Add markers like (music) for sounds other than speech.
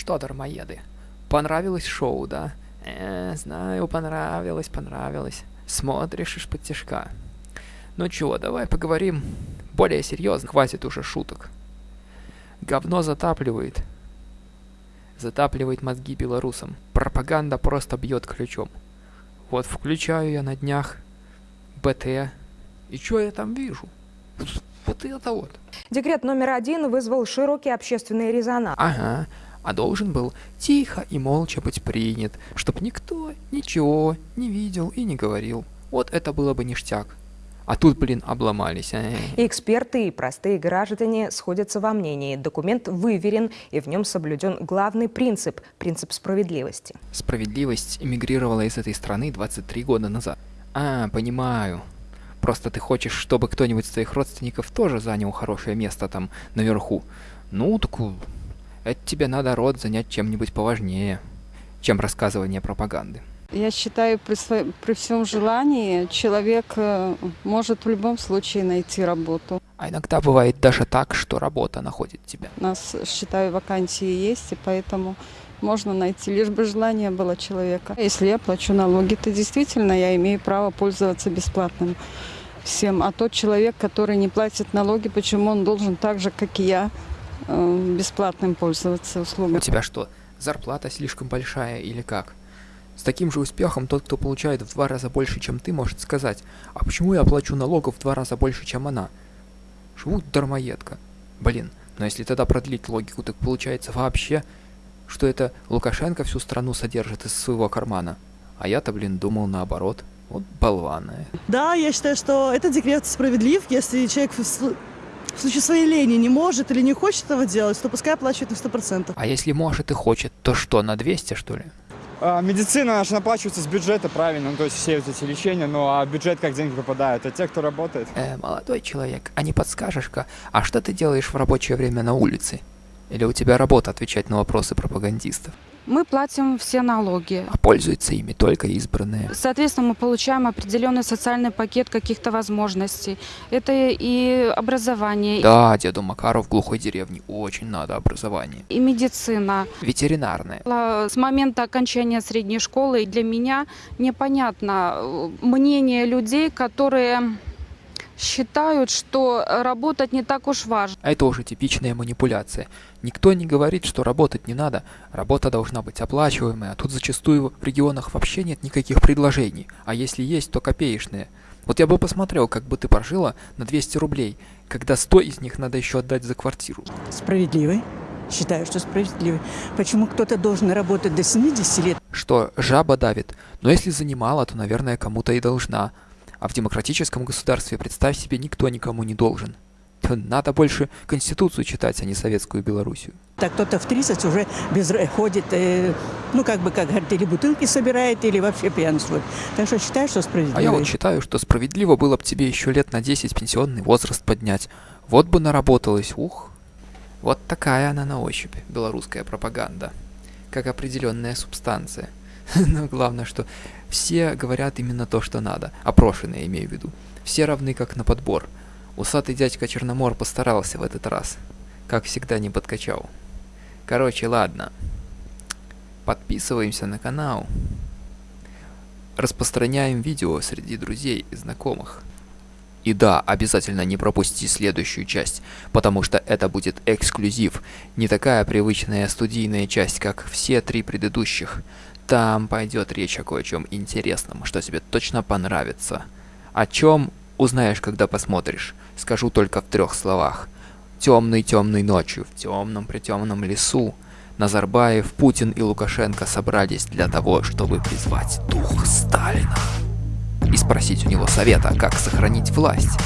Что, дармоеды, понравилось шоу, да? Э, знаю, понравилось, понравилось. Смотришь из-под тяжка. Ну чего, давай поговорим более серьезно, хватит уже шуток. Говно затапливает. Затапливает мозги белорусам. Пропаганда просто бьет ключом. Вот включаю я на днях БТ, и что я там вижу? Вот это вот. Декрет номер один вызвал широкий общественный резонанс. Ага, а должен был тихо и молча быть принят, чтоб никто ничего не видел и не говорил. Вот это было бы ништяк. А тут, блин, обломались. А. Эксперты и простые граждане сходятся во мнении. Документ выверен, и в нем соблюден главный принцип – принцип справедливости. Справедливость эмигрировала из этой страны 23 года назад. А, понимаю. Просто ты хочешь, чтобы кто-нибудь из твоих родственников тоже занял хорошее место там наверху. Ну, так это тебе надо род занять чем-нибудь поважнее, чем рассказывание пропаганды. Я считаю, при, своем, при всем желании человек э, может в любом случае найти работу. А иногда бывает даже так, что работа находит тебя. У нас, считаю, вакансии есть, и поэтому можно найти, лишь бы желание было человека. Если я плачу налоги, то действительно я имею право пользоваться бесплатным всем. А тот человек, который не платит налоги, почему он должен так же, как и я, э, бесплатным пользоваться услугами? У тебя что, зарплата слишком большая или как? С таким же успехом тот, кто получает в два раза больше, чем ты, может сказать, а почему я плачу налогов в два раза больше, чем она? Живут дармоедка. Блин, но если тогда продлить логику, так получается вообще, что это Лукашенко всю страну содержит из своего кармана. А я-то, блин, думал наоборот. Вот болванная. Да, я считаю, что этот декрет справедлив, если человек в, случае своей лени не может или не хочет этого делать, то пускай оплачивает на 100%. А если может и хочет, то что, на 200 что ли? А, медицина наша наплачивается с бюджета, правильно, ну, то есть все вот эти лечения, ну а бюджет как деньги попадают, это те, кто работает. Э, молодой человек, а не подскажешь-ка, а что ты делаешь в рабочее время на улице? Или у тебя работа отвечать на вопросы пропагандистов? Мы платим все налоги. А пользуются ими только избранные. Соответственно, мы получаем определенный социальный пакет каких-то возможностей. Это и образование. Да, деду Макару в глухой деревне очень надо образование. И медицина. Ветеринарная. С момента окончания средней школы для меня непонятно э, мнение людей, которые считают, что работать не так уж важно. А это уже типичная манипуляция. Никто не говорит, что работать не надо. Работа должна быть оплачиваемая, а тут зачастую в регионах вообще нет никаких предложений. А если есть, то копеечные. Вот я бы посмотрел, как бы ты прожила на 200 рублей, когда 100 из них надо еще отдать за квартиру. Справедливый. Считаю, что справедливый. Почему кто-то должен работать до 70 лет? Что, жаба давит. Но если занимала, то, наверное, кому-то и должна. А в демократическом государстве, представь себе, никто никому не должен. Надо больше Конституцию читать, а не советскую Белоруссию. Так кто-то в 30 уже без, ходит, э, ну как бы, как говорят, или бутылки собирает, или вообще пьянствует. Так что считаю, что справедливо. А я вот считаю, что справедливо было бы тебе еще лет на 10 пенсионный возраст поднять. Вот бы наработалась, ух. Вот такая она на ощупь, белорусская пропаганда. Как определенная субстанция. (laughs) Но главное, что все говорят именно то, что надо. Опрошенные, имею в виду. Все равны как на подбор. Усатый дядька Черномор постарался в этот раз. Как всегда не подкачал. Короче, ладно. Подписываемся на канал. Распространяем видео среди друзей и знакомых. И да, обязательно не пропусти следующую часть, потому что это будет эксклюзив, не такая привычная студийная часть, как все три предыдущих. Там пойдет речь о кое-чем интересном, что тебе точно понравится. О чем узнаешь, когда посмотришь. Скажу только в трех словах. Темной-темной ночью, в темном-притемном лесу, Назарбаев, Путин и Лукашенко собрались для того, чтобы призвать дух Сталина и спросить у него совета, как сохранить власть.